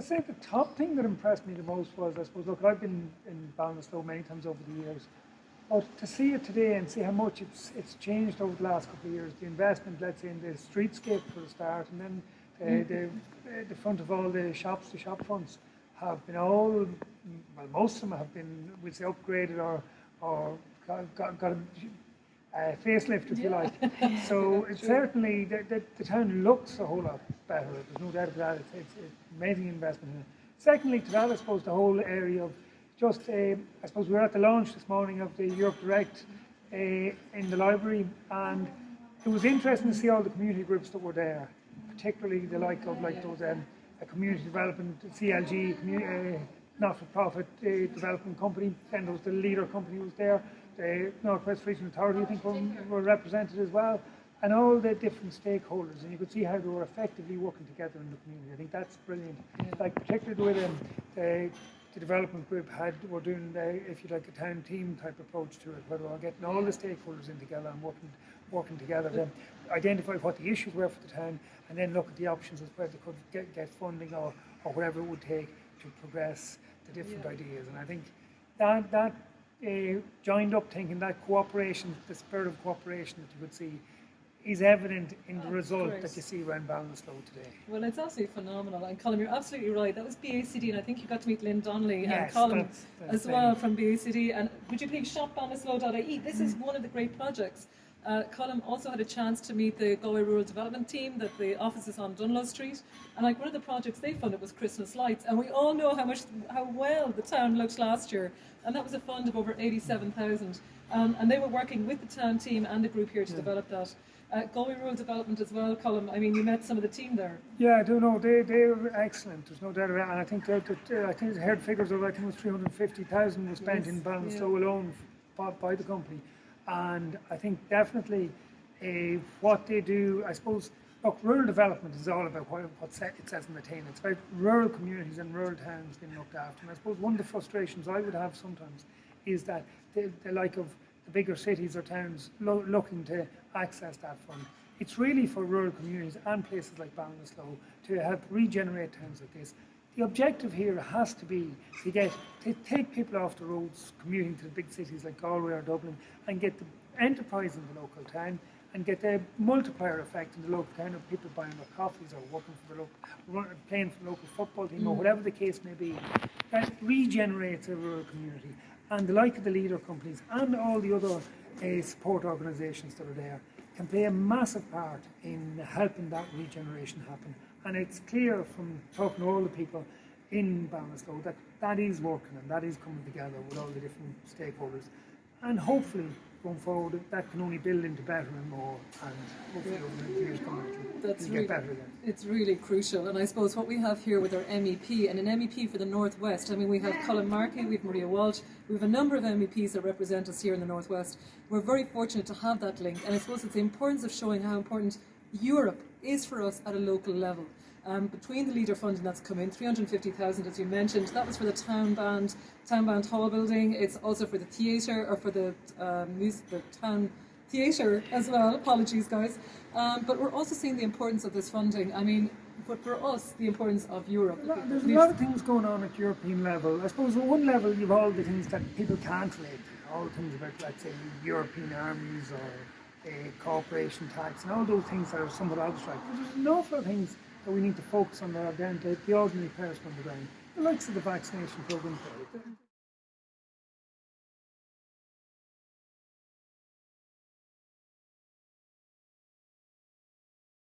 I say the top thing that impressed me the most was, I suppose, look, I've been in Ballinasloe many times over the years, but to see it today and see how much it's it's changed over the last couple of years, the investment, let's say, in the streetscape for the start, and then uh, the, uh, the front of all the shops, the shop fronts, have been all, well, most of them have been, we'll say, upgraded or, or got, got, got a uh, facelift, if you like. So it's certainly, the, the, the town looks a whole lot better. There's no doubt about that. It's, it's, it's amazing investment in it. Secondly, to that, I suppose the whole area of just, uh, I suppose we were at the launch this morning of the Europe Direct uh, in the library, and it was interesting to see all the community groups that were there, particularly the like of like those um, community development, CLG, community, uh, not-for-profit uh, development company, then there was the leader company was there, the Northwest Regional Authority, I think, were, were represented as well, and all the different stakeholders, and you could see how they were effectively working together in the community. I think that's brilliant. Like particularly the way the, the, uh, the development group had were doing, the, if you like, a town team type approach to it, where they were getting all the stakeholders in together and working working together to identify what the issues were for the town, and then look at the options as where they could get, get funding or, or whatever it would take to progress the different Yeah. ideas. And I think that that uh, joined up thinking, that cooperation, the spirit of cooperation that you would see, is evident in the Of result course. that you see around Ballinasloe today. Well, it's absolutely phenomenal. And Colm, you're absolutely right. That was BACD, and I think you got to meet Lynn Donnelly and Colin that's- that's as well from BACD. And would you please shop ballinasloe.ie? This is Mm. one of the great projects. Uh, Colm also had a chance to meet the Galway Rural Development Team, that the office is on Dunlo Street. And like one of the projects they funded was Christmas lights. And we all know how much, how well the town looked last year. And that was a fund of over 87,000. Um, and they were working with the town team and the group here to Yeah. develop that. Uh, Galway Rural Development as well, Colm. I mean, you met some of the team there. Yeah, I do know they they were excellent. There's no doubt about it. And I think that, that uh, I think I heard figures of I think it was 350,000 was spent Yes, in Ballinasloe yeah. alone by, by the company, and I think definitely uh, what they do. I suppose look, rural development is all about what, what it says in the tin. It's about rural communities and rural towns being looked after. And I suppose one of the frustrations I would have sometimes is that the, the like of the bigger cities or towns lo- looking to access that fund. It's really for rural communities and places like Ballinasloe to help regenerate towns like this. The objective here has to be to get to take people off the roads commuting to the big cities like Galway or Dublin and get the enterprise in the local town and get the multiplier effect in the local town of people buying their coffees or working for the local, playing for the local football team or whatever the case may be. That regenerates a rural community. And the like of the leader companies and all the other uh, support organisations that are there can play a massive part in helping that regeneration happen. And it's clear from talking to all the people in Ballinasloe that that is working and that is coming together with all the different stakeholders. And hopefully, going forward, that can only build into better and more. And hopefully, over the years coming, That's really, get better again. it's really crucial. And I suppose what we have here with our MEP and an MEP for the Northwest, I mean, we have Colm Markey, we have Maria Walsh, we have a number of MEPs that represent us here in the Northwest. We're very fortunate to have that link. And I suppose it's the importance of showing how important Europe is for us at a local level. Um, between the leader funding that's come in, 350,000 as you mentioned, that was for the town band, town band hall building. It's also for the theatre or for the um, music, the town theatre as well. Apologies, guys. Um, but we're also seeing the importance of this funding. I mean, but for us, the importance of Europe. There's a lot of things going on at European level. I suppose at one level you've all the things that people can't relate to. All the things about, let's say, European armies or uh, corporation tax and all those things that are somewhat abstract. But there's an awful lot of things that we need to focus on that are down to the ordinary person on the ground. The likes of the vaccination program.